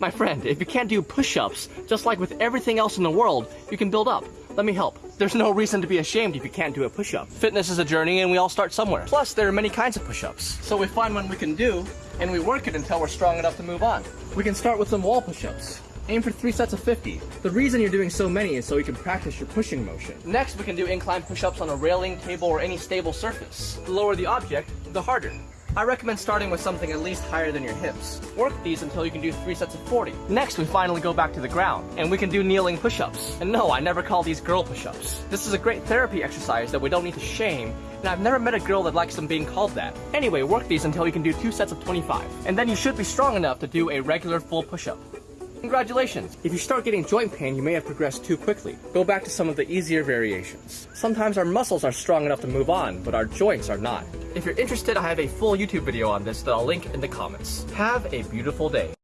My friend, if you can't do push-ups, just like with everything else in the world, you can build up. Let me help. There's no reason to be ashamed if you can't do a push-up. Fitness is a journey and we all start somewhere. Plus, there are many kinds of push-ups. So we find one we can do, and we work it until we're strong enough to move on. We can start with some wall push-ups. Aim for three sets of 50. The reason you're doing so many is so you can practice your pushing motion. Next, we can do incline push-ups on a railing, table, or any stable surface. The lower the object, the harder. I recommend starting with something at least higher than your hips. Work these until you can do 3 sets of 40. Next, we finally go back to the ground, and we can do kneeling push-ups. And no, I never call these girl push-ups. This is a great therapy exercise that we don't need to shame, and I've never met a girl that likes them being called that. Anyway, work these until you can do 2 sets of 25. And then you should be strong enough to do a regular full push-up. Congratulations! If you start getting joint pain, you may have progressed too quickly. Go back to some of the easier variations. Sometimes our muscles are strong enough to move on, but our joints are not. If you're interested, I have a full YouTube video on this that I'll link in the comments. Have a beautiful day.